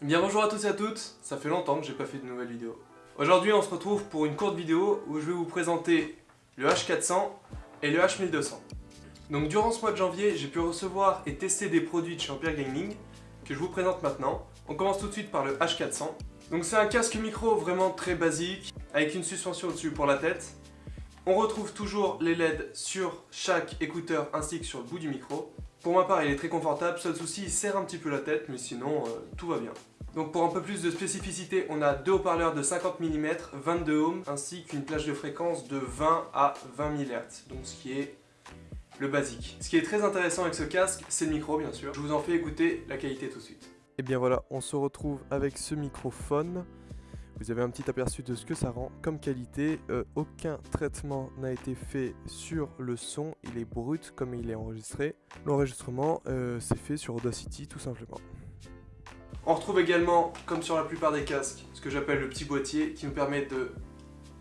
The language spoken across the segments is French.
Bien bonjour à tous et à toutes, ça fait longtemps que j'ai pas fait de nouvelles vidéos. Aujourd'hui on se retrouve pour une courte vidéo où je vais vous présenter le H400 et le H1200. Donc durant ce mois de janvier, j'ai pu recevoir et tester des produits de chez Gaming que je vous présente maintenant. On commence tout de suite par le H400. Donc c'est un casque micro vraiment très basique, avec une suspension au-dessus pour la tête. On retrouve toujours les LED sur chaque écouteur ainsi que sur le bout du micro. Pour ma part, il est très confortable, seul souci, il serre un petit peu la tête, mais sinon, euh, tout va bien. Donc pour un peu plus de spécificité, on a deux haut-parleurs de 50 mm, 22 ohms, ainsi qu'une plage de fréquence de 20 à 20 MHz, donc ce qui est le basique. Ce qui est très intéressant avec ce casque, c'est le micro bien sûr. Je vous en fais écouter la qualité tout de suite. Et bien voilà, on se retrouve avec ce microphone. Vous avez un petit aperçu de ce que ça rend comme qualité. Euh, aucun traitement n'a été fait sur le son, il est brut comme il est enregistré. L'enregistrement euh, c'est fait sur Audacity tout simplement. On retrouve également, comme sur la plupart des casques, ce que j'appelle le petit boîtier qui nous permet de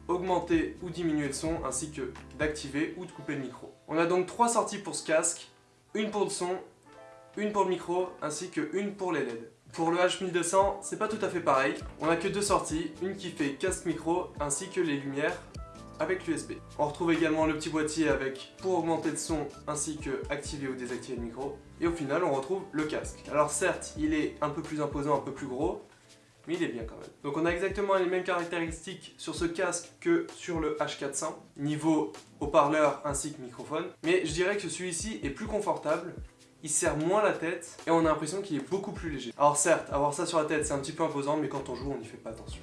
augmenter ou diminuer le son ainsi que d'activer ou de couper le micro. On a donc trois sorties pour ce casque, une pour le son, une pour le micro ainsi que une pour les LED. Pour le H1200, c'est pas tout à fait pareil. On a que deux sorties, une qui fait casque micro ainsi que les lumières avec l'USB. On retrouve également le petit boîtier avec pour augmenter le son ainsi que activer ou désactiver le micro. Et au final, on retrouve le casque. Alors certes, il est un peu plus imposant, un peu plus gros, mais il est bien quand même. Donc on a exactement les mêmes caractéristiques sur ce casque que sur le H400, niveau haut-parleur ainsi que microphone. Mais je dirais que celui-ci est plus confortable il serre moins la tête et on a l'impression qu'il est beaucoup plus léger. Alors certes, avoir ça sur la tête c'est un petit peu imposant mais quand on joue on n'y fait pas attention.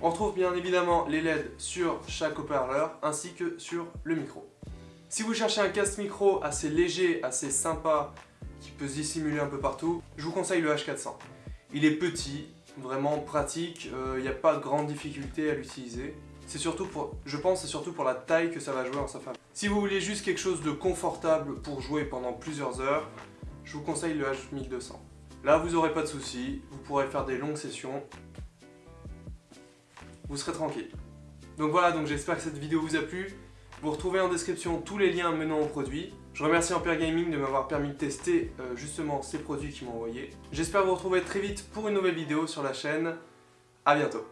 On retrouve bien évidemment les LED sur chaque haut-parleur ainsi que sur le micro. Si vous cherchez un casque micro assez léger, assez sympa, qui peut se dissimuler un peu partout, je vous conseille le H400. Il est petit, vraiment pratique, euh, il n'y a pas de grande difficulté à l'utiliser. C'est surtout pour, je pense, c'est surtout pour la taille que ça va jouer en sa faveur. Si vous voulez juste quelque chose de confortable pour jouer pendant plusieurs heures, je vous conseille le H1200. Là, vous n'aurez pas de soucis, vous pourrez faire des longues sessions. Vous serez tranquille. Donc voilà, donc j'espère que cette vidéo vous a plu. Vous retrouvez en description tous les liens menant au produit. Je remercie Empire Gaming de m'avoir permis de tester euh, justement ces produits qu'ils m'ont envoyés. J'espère vous retrouver très vite pour une nouvelle vidéo sur la chaîne. A bientôt